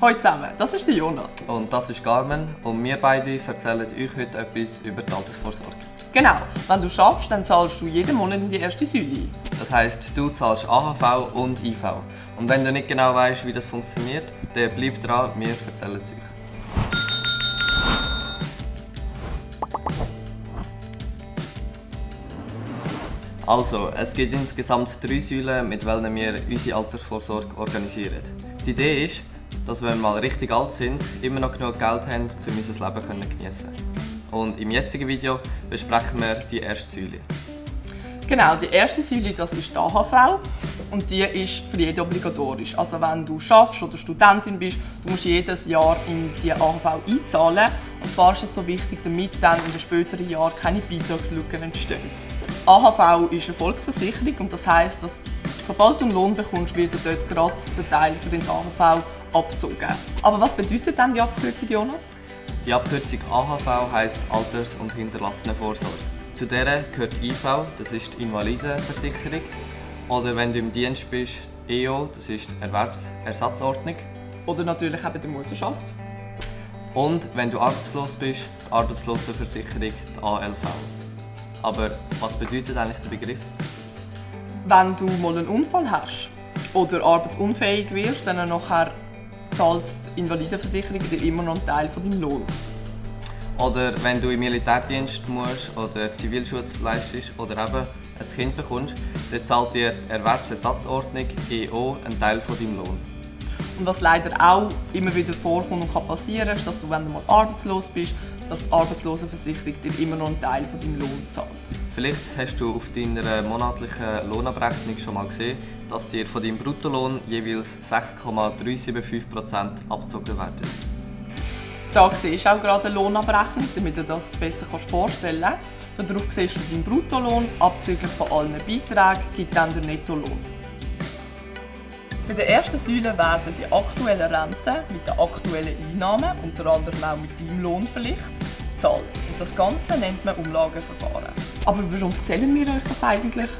Hallo zusammen, das ist der Jonas. Und das ist Carmen und wir beide erzählen euch heute etwas über die Altersvorsorge. Genau, wenn du schaffst, dann zahlst du jeden Monat in die erste Säule ein. Das heisst, du zahlst AHV und IV. Und wenn du nicht genau weißt, wie das funktioniert, dann bleib dran, wir erzählen es euch. Also, es gibt insgesamt drei Säulen, mit welchen wir unsere Altersvorsorge organisieren. Die Idee ist, dass wenn wir mal richtig alt sind, immer noch genug Geld haben, um unser Leben geniessen. Und im jetzigen Video besprechen wir die erste Säule. Genau, die erste Säule das ist die AHV und die ist für jeden obligatorisch. Also wenn du schaffst oder Studentin bist, du musst jedes Jahr in die AHV einzahlen. Und zwar ist es so wichtig, damit dann in den späteren Jahren keine Beitragslücken entstehen. AHV ist eine Volksversicherung und das heißt, dass sobald du einen Lohn bekommst, wird dort gerade der Teil für den AHV abgezogen. Aber was bedeutet denn die Abkürzung, Jonas? Die Abkürzung AHV heisst Alters- und Hinterlassenenvorsorge. Zu der gehört IV, das ist die Invalidenversicherung. Oder wenn du im Dienst bist, EO, das ist die Erwerbsersatzordnung. Oder natürlich eben die Mutterschaft. Und wenn du arbeitslos bist, die Arbeitslosenversicherung, die ALV. Aber was bedeutet eigentlich der Begriff? Wenn du mal einen Unfall hast oder arbeitsunfähig wirst, dann nachher zahlt die Invalidenversicherung dir immer noch einen Teil von deinem Lohn. Oder wenn du im Militärdienst musst oder Zivilschutz leistest oder eben ein Kind bekommst, dann zahlt dir die Erwerbsersatzordnung EO einen Teil von deinem Lohn. Und was leider auch immer wieder vorkommt und kann passieren, ist, dass du, wenn du mal arbeitslos bist, dass die Arbeitslosenversicherung dir immer noch einen Teil von deinem Lohn zahlt. Vielleicht hast du auf deiner monatlichen Lohnabrechnung schon mal gesehen, dass dir von deinem Bruttolohn jeweils 6,375% abgezogen werden. Da siehst du auch gerade eine Lohnabrechnung, damit du das besser vorstellen kannst. Darauf siehst du deinen Bruttolohn, abzüglich von allen Beiträgen gibt dann der Nettolohn. Bei der ersten Säule werden die aktuellen Renten mit den aktuellen Einnahmen, unter anderem auch mit deinem Lohn vielleicht, gezahlt. Und das Ganze nennt man Umlageverfahren. Aber warum erzählen wir euch das eigentlich?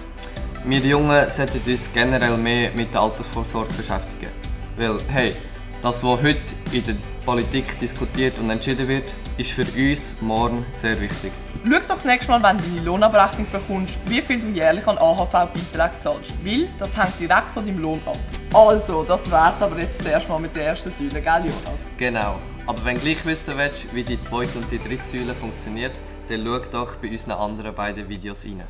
Wir Jungen sollten uns generell mehr mit der Altersvorsorge beschäftigen. Weil, hey, das, was heute in der Politik diskutiert und entschieden wird, ist für uns morgen sehr wichtig. Schau doch das nächste Mal, wenn du deine Lohnabrechnung bekommst, wie viel du jährlich an AHV-Beiträge zahlst. Weil das hängt direkt von deinem Lohn ab. Also, das wär's aber jetzt zuerst mal mit der ersten Säule, gell Jonas? Genau. Aber wenn du gleich wissen willst, wie die zweite und die dritte Säule funktioniert, dann schau doch bei unseren anderen beiden Videos rein.